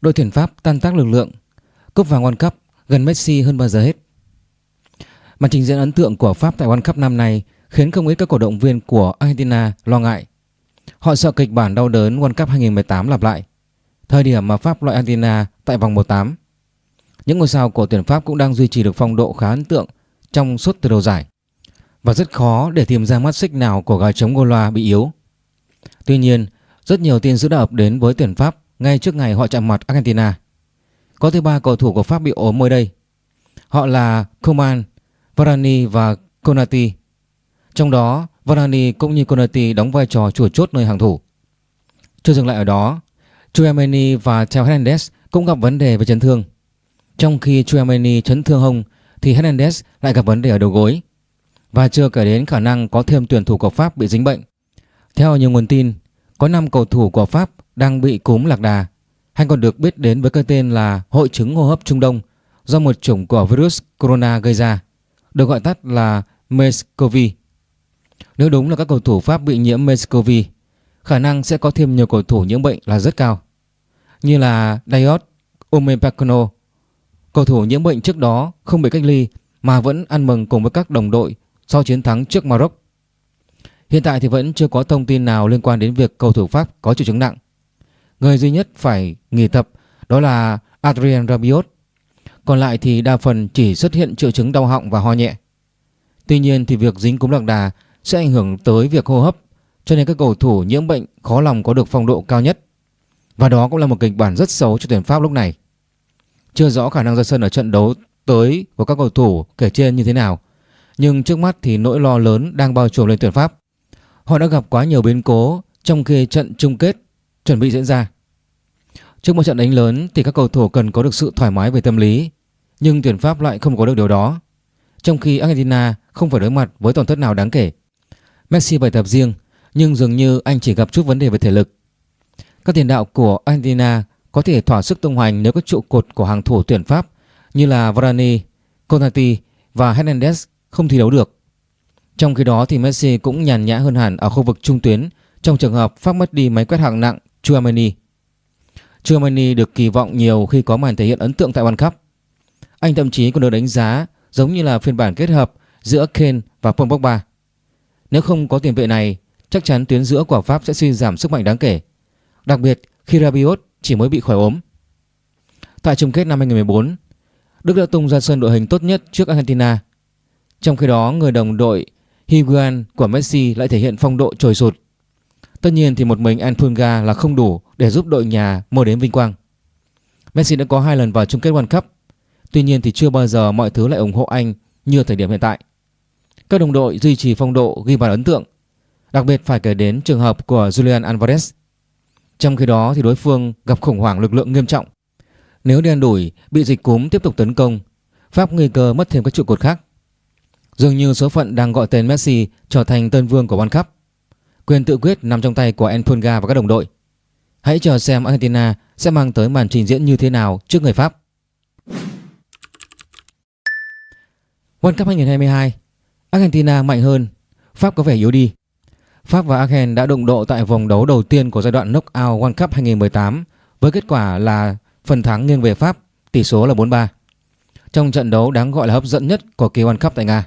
đội tuyển Pháp tan tác lực lượng, cúp vàng World Cup gần Messi hơn bao giờ hết. Màn trình diễn ấn tượng của Pháp tại World Cup năm nay khiến không ít các cổ động viên của Argentina lo ngại. Họ sợ kịch bản đau đớn World Cup 2018 lặp lại, thời điểm mà Pháp loại Argentina tại vòng 18. Những ngôi sao của tuyển Pháp cũng đang duy trì được phong độ khá ấn tượng trong suốt từ đầu giải và rất khó để tìm ra mắt xích nào của gà chống Gola bị yếu. Tuy nhiên, rất nhiều tin dữ đã ập đến với tuyển Pháp ngay trước ngày họ chạm mặt Argentina. Có tới ba cầu thủ của Pháp bị ốm mới đây. Họ là Coman, Varane và Konati. Trong đó, Varane cũng như Konati đóng vai trò chủ chốt nơi hàng thủ. Chưa dừng lại ở đó, Chouameni và Theo Hernandez cũng gặp vấn đề về chấn thương. Trong khi Chouameni chấn thương hông thì Hernandez lại gặp vấn đề ở đầu gối. Và chưa kể đến khả năng có thêm tuyển thủ của Pháp bị dính bệnh. Theo nhiều nguồn tin, có 5 cầu thủ của Pháp đang bị cúm lạc đà hay còn được biết đến với cái tên là hội chứng hô hấp Trung Đông do một chủng của virus corona gây ra, được gọi tắt là MERS-CoV. Nếu đúng là các cầu thủ Pháp bị nhiễm MERS-CoV, khả năng sẽ có thêm nhiều cầu thủ nhiễm bệnh là rất cao, như là Diot, Upamecano. Cầu thủ nhiễm bệnh trước đó không bị cách ly mà vẫn ăn mừng cùng với các đồng đội sau chiến thắng trước Maroc. Hiện tại thì vẫn chưa có thông tin nào liên quan đến việc cầu thủ Pháp có triệu chứng nặng. Người duy nhất phải nghỉ tập đó là Adrien Rabiot. Còn lại thì đa phần chỉ xuất hiện triệu chứng đau họng và ho nhẹ. Tuy nhiên thì việc dính cúm lạc đà sẽ ảnh hưởng tới việc hô hấp, cho nên các cầu thủ nhiễm bệnh khó lòng có được phong độ cao nhất. Và đó cũng là một kịch bản rất xấu cho tuyển Pháp lúc này. Chưa rõ khả năng ra sân ở trận đấu tới của các cầu thủ kể trên như thế nào. Nhưng trước mắt thì nỗi lo lớn đang bao trùm lên tuyển Pháp. Họ đã gặp quá nhiều biến cố trong khi trận chung kết chuẩn bị diễn ra. Trước một trận đánh lớn thì các cầu thủ cần có được sự thoải mái về tâm lý, nhưng tuyển Pháp lại không có được điều đó. Trong khi Argentina không phải đối mặt với tổn thất nào đáng kể. Messi bài tập riêng, nhưng dường như anh chỉ gặp chút vấn đề về thể lực. Các tiền đạo của Argentina có thể thỏa sức tung hoành nếu các trụ cột của hàng thủ tuyển Pháp như là Varane, Konati và Hernandez không thi đấu được. Trong khi đó thì Messi cũng nhàn nhã hơn hẳn ở khu vực trung tuyến trong trường hợp Pháp mất đi máy quét hạng nặng Chouameni. Chouameni được kỳ vọng nhiều khi có màn thể hiện ấn tượng tại World Cup. Anh thậm chí còn được đánh giá giống như là phiên bản kết hợp giữa Kane và Paul Pogba. Nếu không có tiền vệ này, chắc chắn tuyến giữa của Pháp sẽ suy giảm sức mạnh đáng kể. Đặc biệt khi Rabiot chỉ mới bị khỏi ốm. Tại chung kết năm 2014, Đức đã tung ra sân đội hình tốt nhất trước Argentina. Trong khi đó, người đồng đội Higuain của Messi lại thể hiện phong độ trồi sụt. Tất nhiên thì một mình Antunga là không đủ để giúp đội nhà mơ đến vinh quang. Messi đã có hai lần vào chung kết World Cup, tuy nhiên thì chưa bao giờ mọi thứ lại ủng hộ anh như thời điểm hiện tại. Các đồng đội duy trì phong độ ghi bàn ấn tượng, đặc biệt phải kể đến trường hợp của Julian Alvarez. Trong khi đó thì đối phương gặp khủng hoảng lực lượng nghiêm trọng. Nếu đen đủi bị dịch cúm tiếp tục tấn công, Pháp nguy cơ mất thêm các trụ cột khác. Dường như số phận đang gọi tên Messi trở thành tân vương của World Cup. Quyền tự quyết nằm trong tay của Enfunga và các đồng đội. Hãy chờ xem Argentina sẽ mang tới màn trình diễn như thế nào trước người Pháp. World Cup 2022 Argentina mạnh hơn, Pháp có vẻ yếu đi. Pháp và Argentina đã đụng độ tại vòng đấu đầu tiên của giai đoạn knockout World Cup 2018 với kết quả là phần thắng nghiêng về Pháp, tỷ số là 4-3. Trong trận đấu đáng gọi là hấp dẫn nhất của kỳ World Cup tại Nga.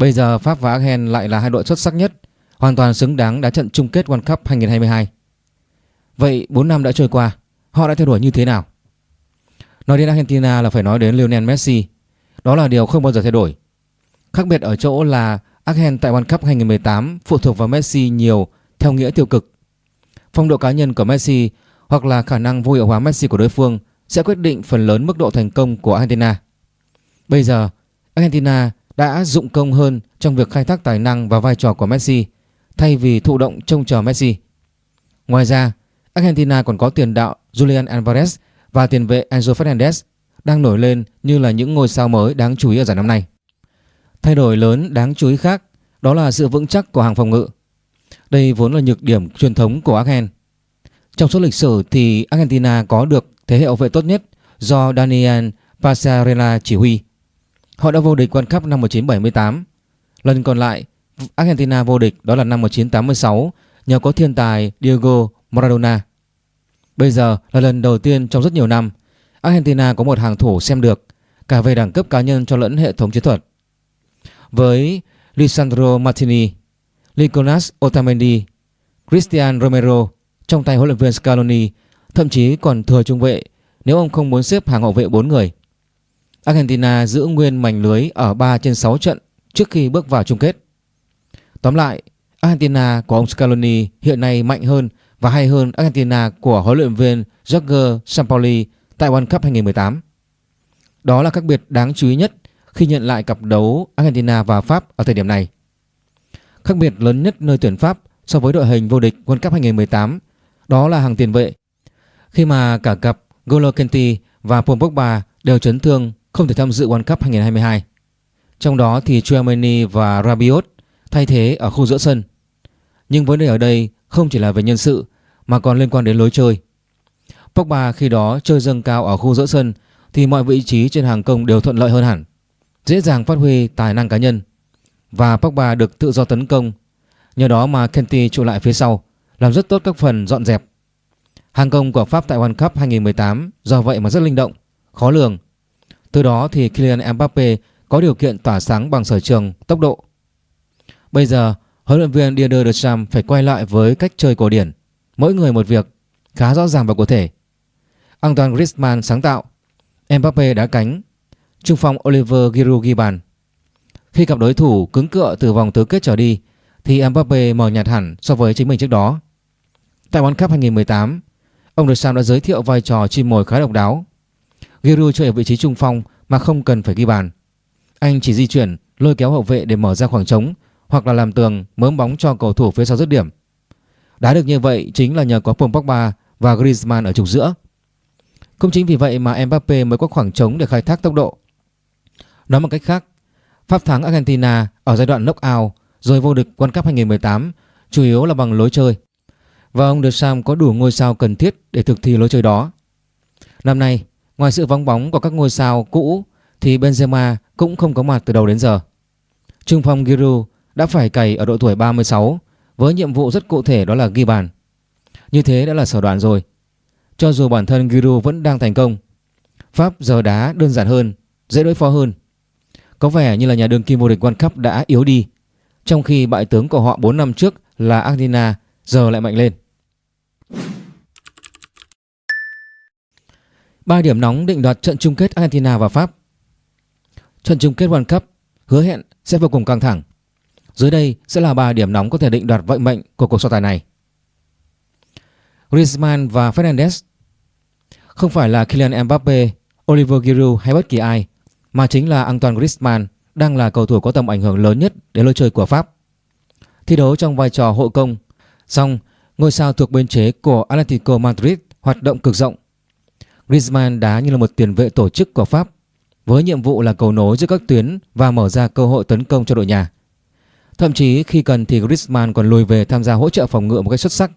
Bây giờ Pháp và Argentina lại là hai đội xuất sắc nhất, hoàn toàn xứng đáng đá trận chung kết World Cup 2022. Vậy 4 năm đã trôi qua, họ đã thay đổi như thế nào? Nói đến Argentina là phải nói đến Lionel Messi. Đó là điều không bao giờ thay đổi. Khác biệt ở chỗ là Argentina tại World Cup 2018 phụ thuộc vào Messi nhiều theo nghĩa tiêu cực. Phong độ cá nhân của Messi hoặc là khả năng vô hiệu hóa Messi của đối phương sẽ quyết định phần lớn mức độ thành công của Argentina. Bây giờ, Argentina đã dụng công hơn trong việc khai thác tài năng và vai trò của Messi thay vì thụ động trông chờ Messi. Ngoài ra, Argentina còn có tiền đạo Julian Alvarez và tiền vệ Enzo Fernandez đang nổi lên như là những ngôi sao mới đáng chú ý ở giải năm nay. Thay đổi lớn đáng chú ý khác đó là sự vững chắc của hàng phòng ngự. Đây vốn là nhược điểm truyền thống của Argentina. Trong suốt lịch sử thì Argentina có được thế hệ hậu vệ tốt nhất do Daniel Passarella chỉ huy. Họ đã vô địch World Cup năm 1978. Lần còn lại, Argentina vô địch đó là năm 1986 nhờ có thiên tài Diego Maradona. Bây giờ là lần đầu tiên trong rất nhiều năm Argentina có một hàng thủ xem được cả về đẳng cấp cá nhân cho lẫn hệ thống chiến thuật. Với Lisandro Martini, Nicolas Otamendi, Cristian Romero trong tay huấn luyện viên Scaloni, thậm chí còn thừa trung vệ nếu ông không muốn xếp hàng hậu vệ 4 người. Argentina giữ nguyên mảnh lưới ở 3 trên 6 trận trước khi bước vào chung kết. Tóm lại, Argentina của ông Scaloni hiện nay mạnh hơn và hay hơn Argentina của huấn luyện viên Jorge Sampaoli tại World Cup 2018. Đó là khác biệt đáng chú ý nhất khi nhận lại cặp đấu Argentina và Pháp ở thời điểm này. Khác biệt lớn nhất nơi tuyển Pháp so với đội hình vô địch World Cup 2018 đó là hàng tiền vệ. Khi mà cả cặp Golo Kenti và Paul Pogba đều chấn thương không thể tham dự World Cup 2022. Trong đó thì Chouameni và Rabiot thay thế ở khu giữa sân. Nhưng vấn đề ở đây không chỉ là về nhân sự mà còn liên quan đến lối chơi. Pogba khi đó chơi dâng cao ở khu giữa sân thì mọi vị trí trên hàng công đều thuận lợi hơn hẳn, dễ dàng phát huy tài năng cá nhân. Và Pogba được tự do tấn công, nhờ đó mà Kenty trụ lại phía sau, làm rất tốt các phần dọn dẹp. Hàng công của Pháp tại World Cup 2018 do vậy mà rất linh động, khó lường. Từ đó thì Kylian Mbappe có điều kiện tỏa sáng bằng sở trường, tốc độ. Bây giờ, huấn luyện viên Didier Deschamps phải quay lại với cách chơi cổ điển, mỗi người một việc, khá rõ ràng và cụ thể. Antoine Griezmann sáng tạo, Mbappe đá cánh, trung phong Oliver Giroud ghi bàn. Khi gặp đối thủ cứng cựa từ vòng tứ kết trở đi thì Mbappe mờ nhạt hẳn so với chính mình trước đó. Tại World Cup 2018, ông Deschamps đã giới thiệu vai trò chim mồi khá độc đáo. Giroud chơi ở vị trí trung phong mà không cần phải ghi bàn. Anh chỉ di chuyển, lôi kéo hậu vệ để mở ra khoảng trống hoặc là làm tường mớm bóng cho cầu thủ phía sau dứt điểm. Đá được như vậy chính là nhờ có Paul Pogba và Griezmann ở trục giữa. Cũng chính vì vậy mà Mbappe mới có khoảng trống để khai thác tốc độ. Nói một cách khác, Pháp thắng Argentina ở giai đoạn knock-out rồi vô địch World Cup 2018 chủ yếu là bằng lối chơi. Và ông Deschamps có đủ ngôi sao cần thiết để thực thi lối chơi đó. Năm nay, ngoài sự vắng bóng của các ngôi sao cũ thì Benzema cũng không có mặt từ đầu đến giờ. Trung phong Giroud đã phải cày ở độ tuổi 36 với nhiệm vụ rất cụ thể đó là ghi bàn. Như thế đã là sở đoạn rồi. Cho dù bản thân Giroud vẫn đang thành công, Pháp giờ đá đơn giản hơn, dễ đối phó hơn. Có vẻ như là nhà đương kim vô địch World Cup đã yếu đi, trong khi bại tướng của họ 4 năm trước là Argentina giờ lại mạnh lên. Ba điểm nóng định đoạt trận chung kết Argentina và Pháp. Trận chung kết World Cup hứa hẹn sẽ vô cùng căng thẳng. Dưới đây sẽ là ba điểm nóng có thể định đoạt vận mệnh của cuộc so tài này. Griezmann và Fernandes không phải là Kylian Mbappe, Oliver Giroud hay bất kỳ ai, mà chính là Antoine Griezmann đang là cầu thủ có tầm ảnh hưởng lớn nhất đến lối chơi của Pháp. Thi đấu trong vai trò hộ công, song ngôi sao thuộc biên chế của Atletico Madrid hoạt động cực rộng. Griezmann đá như là một tiền vệ tổ chức của Pháp với nhiệm vụ là cầu nối giữa các tuyến và mở ra cơ hội tấn công cho đội nhà. Thậm chí khi cần thì Griezmann còn lùi về tham gia hỗ trợ phòng ngự một cách xuất sắc.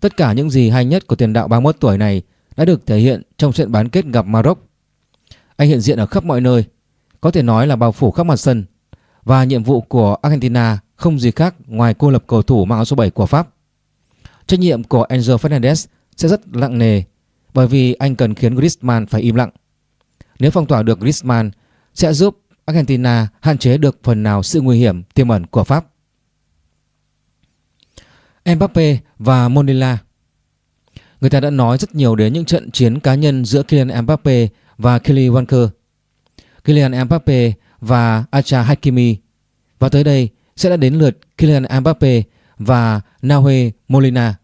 Tất cả những gì hay nhất của tiền đạo 31 tuổi này đã được thể hiện trong trận bán kết gặp Maroc. Anh hiện diện ở khắp mọi nơi, có thể nói là bao phủ khắp mặt sân và nhiệm vụ của Argentina không gì khác ngoài cô lập cầu thủ mang áo số 7 của Pháp. Trách nhiệm của Enzo Fernandez sẽ rất nặng nề bởi vì anh cần khiến Griezmann phải im lặng. Nếu phong tỏa được Griezmann, sẽ giúp Argentina hạn chế được phần nào sự nguy hiểm tiềm ẩn của Pháp. Mbappe và monila Người ta đã nói rất nhiều đến những trận chiến cá nhân giữa Kylian Mbappe và Kelly Walker. Kylian Mbappe và Acha Hakimi. Và tới đây sẽ đã đến lượt Kylian Mbappe và Nahuel Molina.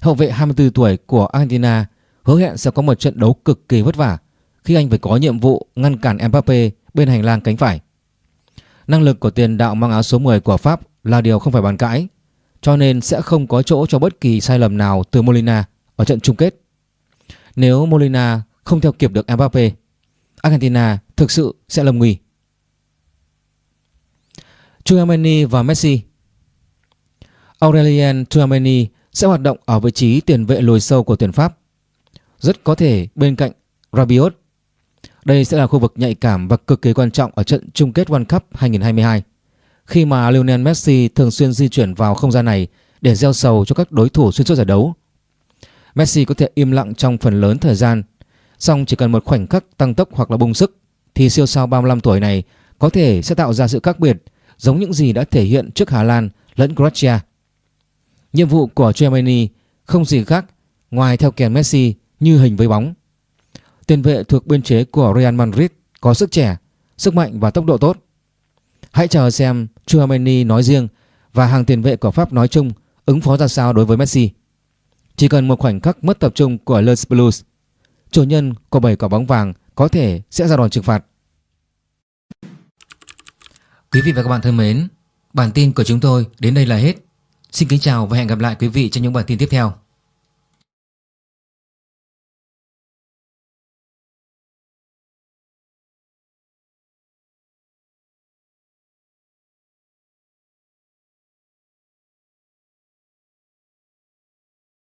Hậu vệ 24 tuổi của Argentina hứa hẹn sẽ có một trận đấu cực kỳ vất vả khi anh phải có nhiệm vụ ngăn cản Mbappe bên hành lang cánh phải. Năng lực của tiền đạo mang áo số 10 của Pháp là điều không phải bàn cãi, cho nên sẽ không có chỗ cho bất kỳ sai lầm nào từ Molina ở trận chung kết. Nếu Molina không theo kịp được Mbappe, Argentina thực sự sẽ lầm nguy. Chouameni và Messi Aurelien Chouameni sẽ hoạt động ở vị trí tiền vệ lùi sâu của tuyển Pháp. Rất có thể bên cạnh Rabiot. Đây sẽ là khu vực nhạy cảm và cực kỳ quan trọng ở trận chung kết World Cup 2022 khi mà Lionel Messi thường xuyên di chuyển vào không gian này để gieo sầu cho các đối thủ xuyên suốt giải đấu. Messi có thể im lặng trong phần lớn thời gian, song chỉ cần một khoảnh khắc tăng tốc hoặc là bung sức thì siêu sao 35 tuổi này có thể sẽ tạo ra sự khác biệt giống những gì đã thể hiện trước Hà Lan lẫn Croatia. Nhiệm vụ của Germany không gì khác ngoài theo kèn Messi như hình với bóng. Tiền vệ thuộc biên chế của Real Madrid có sức trẻ, sức mạnh và tốc độ tốt. Hãy chờ xem Chouameni nói riêng và hàng tiền vệ của Pháp nói chung ứng phó ra sao đối với Messi. Chỉ cần một khoảnh khắc mất tập trung của Les Blues, chủ nhân của bảy quả bóng vàng có thể sẽ ra đòn trừng phạt. Quý vị và các bạn thân mến, bản tin của chúng tôi đến đây là hết. Xin kính chào và hẹn gặp lại quý vị trong những bản tin tiếp theo.